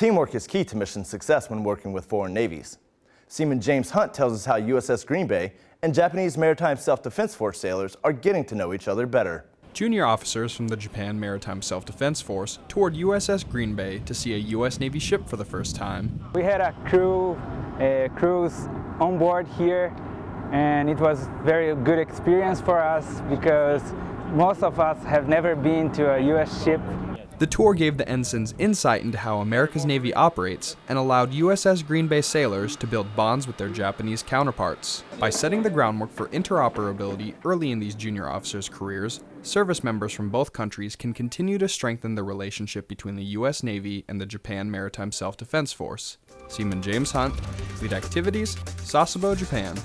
Teamwork is key to mission success when working with foreign navies. Seaman James Hunt tells us how USS Green Bay and Japanese Maritime Self-Defense Force sailors are getting to know each other better. Junior officers from the Japan Maritime Self-Defense Force toured USS Green Bay to see a U.S. Navy ship for the first time. We had a crew a cruise on board here and it was very good experience for us because most of us have never been to a U.S. ship the tour gave the ensigns insight into how America's Navy operates and allowed USS Green Bay sailors to build bonds with their Japanese counterparts. By setting the groundwork for interoperability early in these junior officers' careers, service members from both countries can continue to strengthen the relationship between the U.S. Navy and the Japan Maritime Self-Defense Force. Seaman James Hunt, Fleet Activities, Sasebo, Japan.